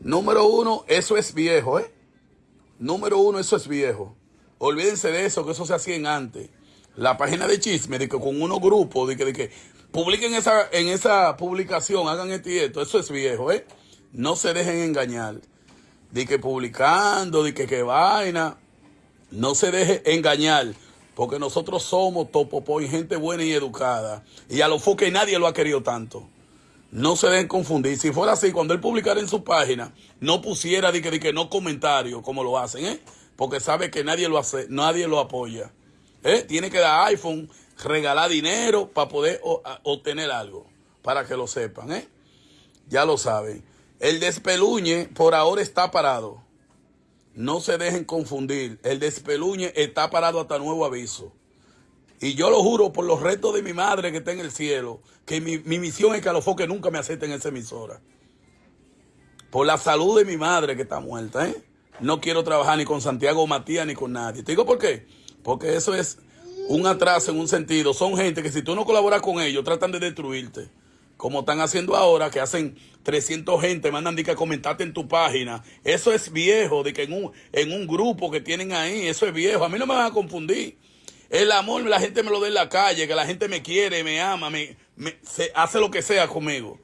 Número uno, eso es viejo, ¿eh? Número uno, eso es viejo. Olvídense de eso, que eso se hacía en antes. La página de chisme, de que con unos grupos, de que, de que publiquen esa, en esa publicación, hagan esto y esto, eso es viejo, ¿eh? No se dejen engañar. De que publicando, de que qué vaina. No se deje engañar, porque nosotros somos topopo y gente buena y educada. Y a lo que nadie lo ha querido tanto. No se dejen confundir. Si fuera así, cuando él publicara en su página, no pusiera de que, de que no comentario, como lo hacen, ¿eh? Porque sabe que nadie lo hace, nadie lo apoya. ¿eh? Tiene que dar iPhone, regalar dinero para poder obtener algo. Para que lo sepan, ¿eh? Ya lo saben. El despeluñe por ahora está parado. No se dejen confundir. El despeluñe está parado hasta nuevo aviso. Y yo lo juro por los restos de mi madre que está en el cielo, que mi, misión es que a los foques nunca me acepten esa emisora. Por la salud de mi madre que está muerta, ¿eh? No quiero trabajar ni con Santiago Matías ni con nadie. ¿Te digo por qué? Porque eso es un atraso en un sentido. Son gente que si tú no colaboras con ellos, tratan de destruirte. Como están haciendo ahora, que hacen 300 gente, mandan de que comentarte en tu página. Eso es viejo, de que en un, en un grupo que tienen ahí, eso es viejo. A mí no me van a confundir. El amor la gente me lo da en la calle, que la gente me quiere, me ama, me, se hace lo que sea conmigo.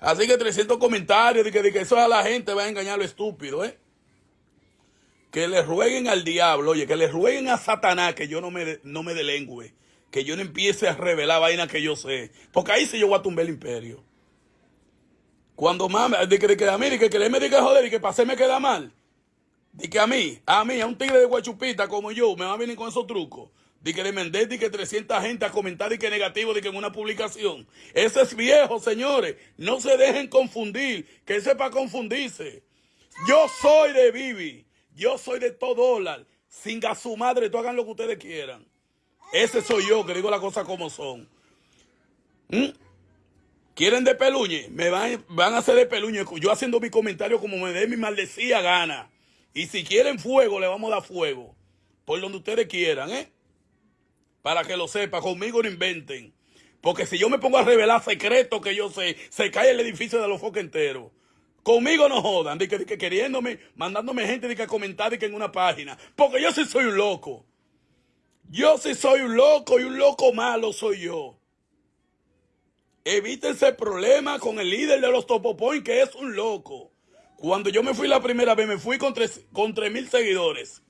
Así que 300 comentarios de que, de que eso a la gente va a engañar lo estúpido, ¿eh? Que le rueguen al diablo, oye, que le rueguen a Satanás que yo no me, no me delengüe, que yo no empiece a revelar vainas que yo sé. Porque ahí sí yo voy a tumbar el imperio. Cuando más, de que, de que a mí, de que, que me diga joder y que pasé me queda mal. De que a mí, a mí, a un tigre de guachupita como yo, me va a venir con esos trucos. De que le mandé de que 300 gente a comentar y que negativo de que en una publicación. Ese es viejo, señores. No se dejen confundir, que sepa confundirse. Yo soy de Bibi. Yo soy de todo dólar. Sin su madre, tú hagan lo que ustedes quieran. Ese soy yo, que digo las cosas como son. ¿Mm? ¿Quieren de peluñe? Me van, van a hacer de peluñe. Yo haciendo mi comentario como me dé mi maldecía gana. Y si quieren fuego, le vamos a dar fuego. Por donde ustedes quieran, ¿eh? Para que lo sepa, conmigo no inventen. Porque si yo me pongo a revelar secretos que yo sé, se cae el edificio de los focos enteros. Conmigo no jodan, de que, queriéndome, mandándome gente de que comentar de que en una página. Porque yo sí soy un loco. Yo sí soy un loco y un loco malo soy yo. Evítense problemas con el líder de los Topopoint, que es un loco. Cuando yo me fui la primera vez, me fui con tres, con tres mil seguidores.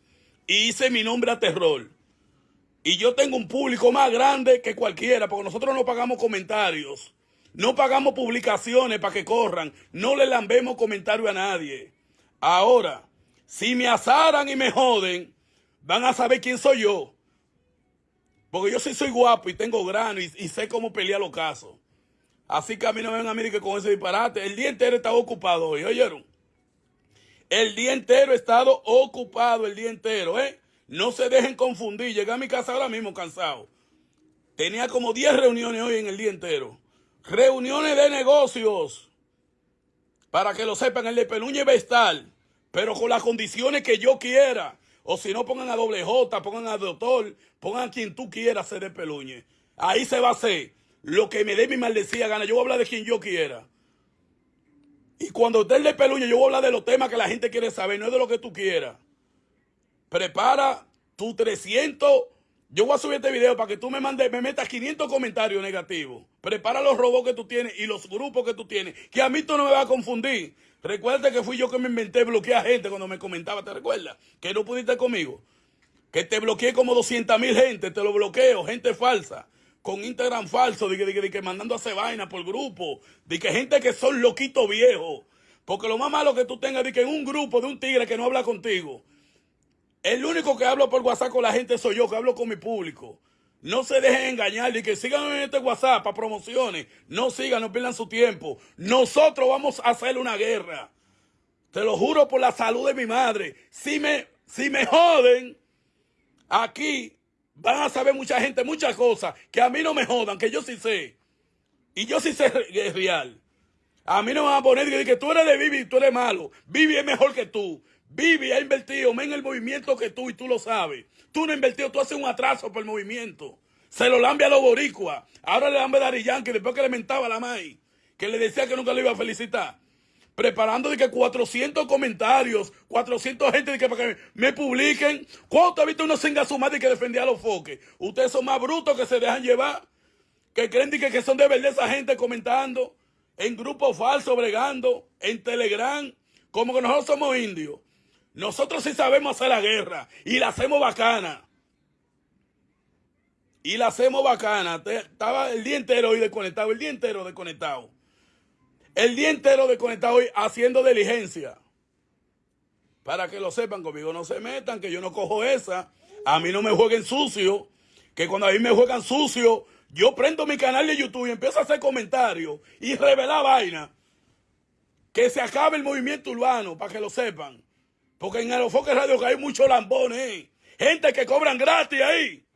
Y hice mi nombre a terror. Y yo tengo un público más grande que cualquiera, porque nosotros no pagamos comentarios. No pagamos publicaciones para que corran. No le lambemos comentarios a nadie. Ahora, si me asaran y me joden, van a saber quién soy yo. Porque yo sí soy guapo y tengo grano y, sé cómo pelear los casos. Así que a mí no me ven a mí que con ese disparate. El día entero he estado ocupado hoy, ¿oyeron? El día entero he estado ocupado, el día entero, ¿eh? No se dejen confundir. Llegué a mi casa ahora mismo cansado. Tenía como 10 reuniones hoy en el día entero. Reuniones de negocios. Para que lo sepan, el de Peluñe va a estar. Pero con las condiciones que yo quiera. O si no, pongan a doble J, pongan a doctor, pongan a quien tú quieras ser de Peluñe. Ahí se va a hacer lo que me dé mi maldecida gana. Yo voy a hablar de quien yo quiera. Y cuando esté el de Peluñe, yo voy a hablar de los temas que la gente quiere saber, no es de lo que tú quieras. Prepara tu 300. Yo voy a subir este video para que tú me mandes, me metas 500 comentarios negativos. Prepara los robots que tú tienes y los grupos que tú tienes. Que a mí tú no me vas a confundir. Recuerda que fui yo que me inventé bloquear gente cuando me comentaba, ¿te recuerdas? Que no pudiste conmigo. Que te bloqueé como 200 mil gente, te lo bloqueo, gente falsa. Con Instagram falso, de que, que mandando a hacer vaina por grupo. De que gente que son loquitos viejos. Porque lo más malo que tú tengas de que en un grupo de un tigre que no habla contigo el único que hablo por WhatsApp con la gente soy yo, que hablo con mi público. No se dejen engañar y que sigan en este WhatsApp para promociones. No sigan, no pierdan su tiempo. Nosotros vamos a hacer una guerra. Te lo juro por la salud de mi madre. Si me, si me joden, aquí van a saber mucha gente muchas cosas que a mí no me jodan, que yo sí sé. Y yo sí sé real. A mí no me van a poner que tú eres de Vivi y tú eres malo. Vivi es mejor que tú. Vivi ha invertido en el movimiento que tú y tú lo sabes. Tú no has invertido, tú haces un atraso por el movimiento. Se lo lambe a los boricuas. Ahora le lambe a Dari Yankee después que le mentaba a la May. Que le decía que nunca le iba a felicitar. preparando de que 400 comentarios, 400 gente de que para que me publiquen. ¿Cuánto ha visto uno sin su madre que defendía a los foques? Ustedes son más brutos que se dejan llevar, que creen que, que son de verdad esa gente comentando, en grupos falsos, bregando, en Telegram, como que nosotros somos indios. Nosotros sí sabemos hacer la guerra y la hacemos bacana. Y la hacemos bacana. Estaba el día entero hoy desconectado, el día entero desconectado. El día entero desconectado hoy haciendo diligencia. Para que lo sepan, conmigo no se metan, que yo no cojo esa. A mí no me jueguen sucio. Que cuando a mí me juegan sucio, yo prendo mi canal de YouTube y empiezo a hacer comentarios y revelar vaina. Que se acabe el movimiento urbano, para que lo sepan. Porque en Aerofoque Radio que hay muchos lambones, ¿eh? gente que cobran gratis ahí.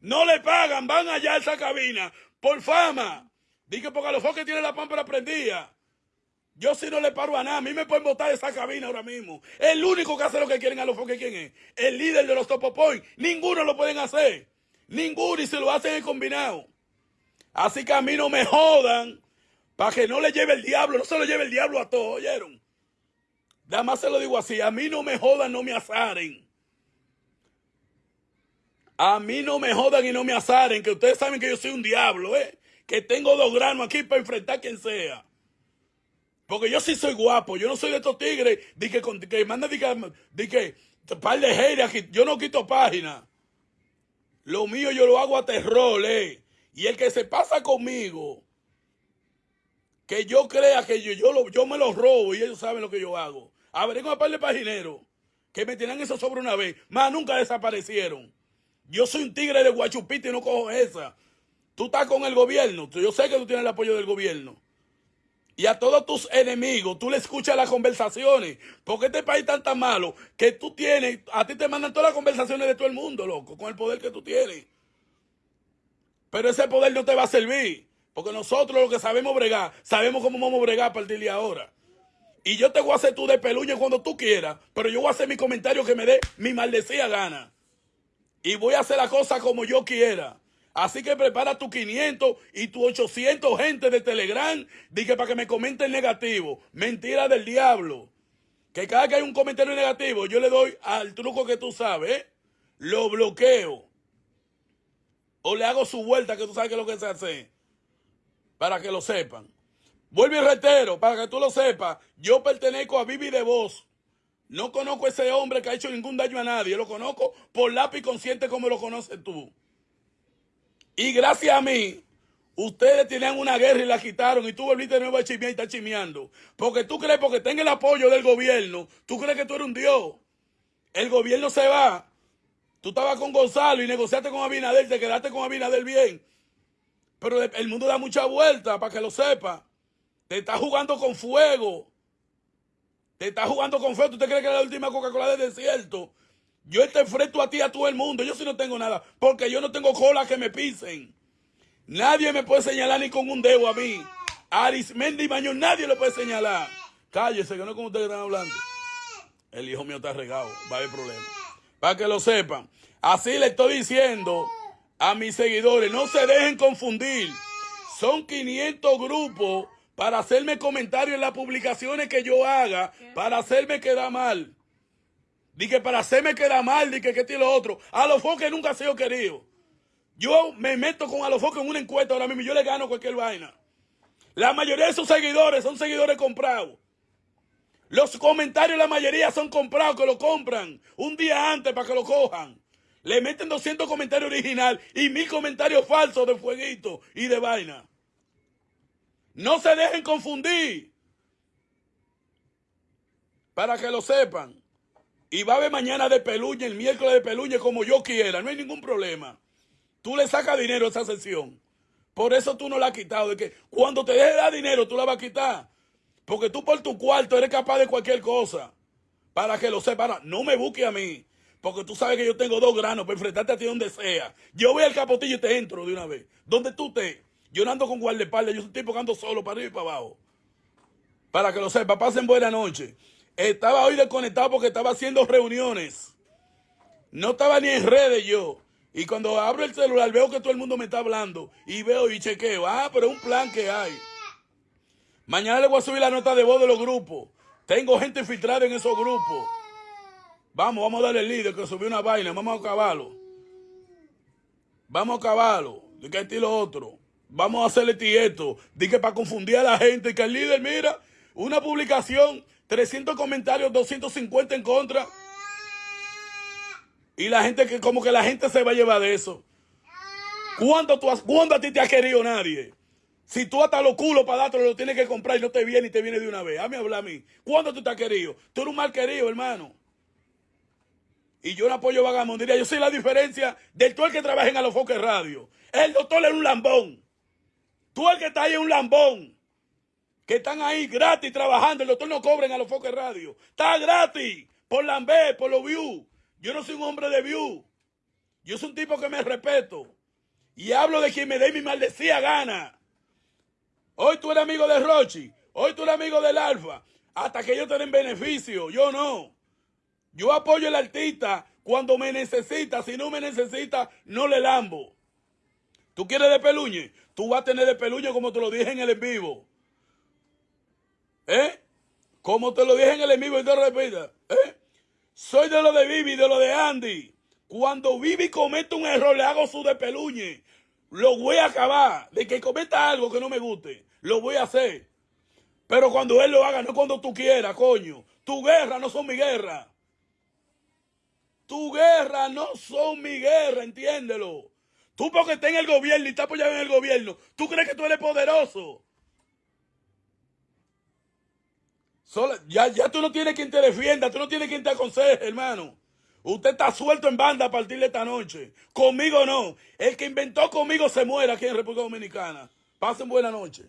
No le pagan, van allá a esa cabina por fama. Dije porque Aerofoque tiene la pámpara prendida. Yo si no le paro a nada, a mí me pueden botar de esa cabina ahora mismo. El único que hace lo que quieren a los foques, ¿quién es? El líder de los Topopoint. Ninguno lo pueden hacer. Ninguno y se lo hacen en combinado. Así que a mí no me jodan para que no le lleve el diablo. No se lo lleve el diablo a todos, ¿oyeron? Nada más se lo digo así. A mí no me jodan, no me azaren. A mí no me jodan y no me azaren. Que ustedes saben que yo soy un diablo, ¿eh? Que tengo dos granos aquí para enfrentar a quien sea. Porque yo sí soy guapo, yo no soy de estos tigres de que, que manda de que, de que par de haters, yo no quito páginas. Lo mío yo lo hago a terror, eh. Y el que se pasa conmigo, que yo crea que yo, yo, yo me lo robo y ellos saben lo que yo hago. A ver, un par de pagineros que me tienen eso sobre una vez, más nunca desaparecieron. Yo soy un tigre de guachupita y no cojo esa. Tú estás con el gobierno, yo sé que tú tienes el apoyo del gobierno y a todos tus enemigos, tú le escuchas las conversaciones. Porque este país es tan malo que tú tienes, a ti te mandan todas las conversaciones de todo el mundo, loco, con el poder que tú tienes. Pero ese poder no te va a servir. Porque nosotros lo que sabemos bregar, sabemos cómo vamos a bregar a partir de ahora. Y yo te voy a hacer tú de peluña cuando tú quieras, pero yo voy a hacer mi comentario que me dé mi maldecida gana. Y voy a hacer la cosa como yo quiera. Así que prepara tu 500 y tu 800 gente de Telegram. Dije para que me comenten negativo. Mentira del diablo. Que cada que hay un comentario negativo, yo le doy al truco que tú sabes. ¿eh? Lo bloqueo. O le hago su vuelta, que tú sabes que es lo que se hace. Para que lo sepan. Vuelve y reitero, para que tú lo sepas. Yo pertenezco a Vivi de Voz. No conozco a ese hombre que ha hecho ningún daño a nadie. Lo conozco por lápiz consciente como lo conoces tú. Y gracias a mí, ustedes tenían una guerra y la quitaron y tú volviste de nuevo a chimear y estás chimeando. Porque tú crees, porque tenga el apoyo del gobierno, tú crees que tú eres un Dios. El gobierno se va. Tú estabas con Gonzalo y negociaste con Abinader, te quedaste con Abinader bien. Pero el mundo da mucha vuelta, para que lo sepa. Te está jugando con fuego. Te está jugando con fuego. ¿Tú te crees que es la última Coca-Cola del desierto? Yo te enfrento a ti, a todo el mundo. Yo sí no tengo nada. Porque yo no tengo cola que me pisen. Nadie me puede señalar ni con un dedo a mí. Arismendi Mañón nadie lo puede señalar. Cállese, que no es como ustedes están hablando. El hijo mío está regado. Va a haber problema. Para que lo sepan. Así le estoy diciendo a mis seguidores. No se dejen confundir. Son 500 grupos para hacerme comentarios en las publicaciones que yo haga. Para hacerme quedar mal. Dije, para hacerme quedar mal, dije que tiene lo otro. A los foques nunca ha sido querido. Yo me meto con a los foques en una encuesta ahora mismo y yo le gano cualquier vaina. La mayoría de sus seguidores son seguidores comprados. Los comentarios, la mayoría son comprados, que lo compran un día antes para que lo cojan. Le meten 200 comentarios original y mil comentarios falsos de fueguito y de vaina. No se dejen confundir. Para que lo sepan. Y va a haber mañana de peluña, el miércoles de peluña, como yo quiera. No hay ningún problema. Tú le sacas dinero a esa sesión. Por eso tú no la has quitado. De que cuando te deje dar dinero, tú la vas a quitar. Porque tú por tu cuarto eres capaz de cualquier cosa. Para que lo sepas. No me busque a mí. Porque tú sabes que yo tengo dos granos para enfrentarte a ti donde sea. Yo voy al capotillo y te entro de una vez. Donde tú estés. Yo no ando con guardaespaldas. Yo soy ando solo para arriba y para abajo. Para que lo sepa. Pasen buena noche. Estaba hoy desconectado porque estaba haciendo reuniones. No estaba ni en redes yo. Y cuando abro el celular veo que todo el mundo me está hablando. Y veo y chequeo. Ah, pero un plan que hay. Mañana le voy a subir la nota de voz de los grupos. Tengo gente infiltrada en esos grupos. Vamos, vamos a darle el líder que subió una vaina. Vamos a acabarlo. Vamos a acabarlo. De que estilo otro. Vamos a hacerle tieto. Dije para confundir a la gente. Que el líder, mira, una publicación, 300 comentarios, 250 en contra. Y la gente que, como que la gente se va a llevar de eso. ¿Cuándo, tú has, ¿Cuándo a ti te ha querido nadie? Si tú hasta los culos para dártelo lo tienes que comprar y no te viene y te viene de una vez. Hazme hablar a mí. ¿Cuándo tú te has querido? Tú eres un mal querido, hermano. Y yo no apoyo vagabundería. Yo sé la diferencia del tú el que trabaja en Alofoque Radio. El doctor es un lambón. Tú el que está ahí es un lambón. Que están ahí gratis trabajando. El doctor no cobra en Alofoque Radio. Está gratis. Por lambé, por los views. Yo no soy un hombre de views. Yo soy un tipo que me respeto. Y hablo de quien me dé mi maldecía gana. Hoy tú eres amigo de Rochi. Hoy tú eres amigo del Alfa. Hasta que ellos te den beneficio. Yo no. Yo apoyo al artista cuando me necesita. Si no me necesita, no le lambo. ¿Tú quieres de peluñe? Tú vas a tener de peluñe como te lo dije en el en vivo. ¿Eh? Como te lo dije en el en vivo y te repita. ¿Eh? Soy de lo de Vivi, de lo de Andy. Cuando Vivi comete un error, le hago su de peluñe. Lo voy a acabar. De que cometa algo que no me guste, lo voy a hacer. Pero cuando él lo haga, no cuando tú quieras, coño. Tu guerra no son mi guerra. Tu guerra no son mi guerra, entiéndelo. Tú porque estás en el gobierno y estás apoyado en el gobierno, tú crees que tú eres poderoso. ya, ya tú no tienes quien te defienda, tú no tienes quien te aconseje, hermano. Usted está suelto en banda a partir de esta noche. Conmigo no. El que inventó conmigo se muere aquí en República Dominicana. Pasen buena noche.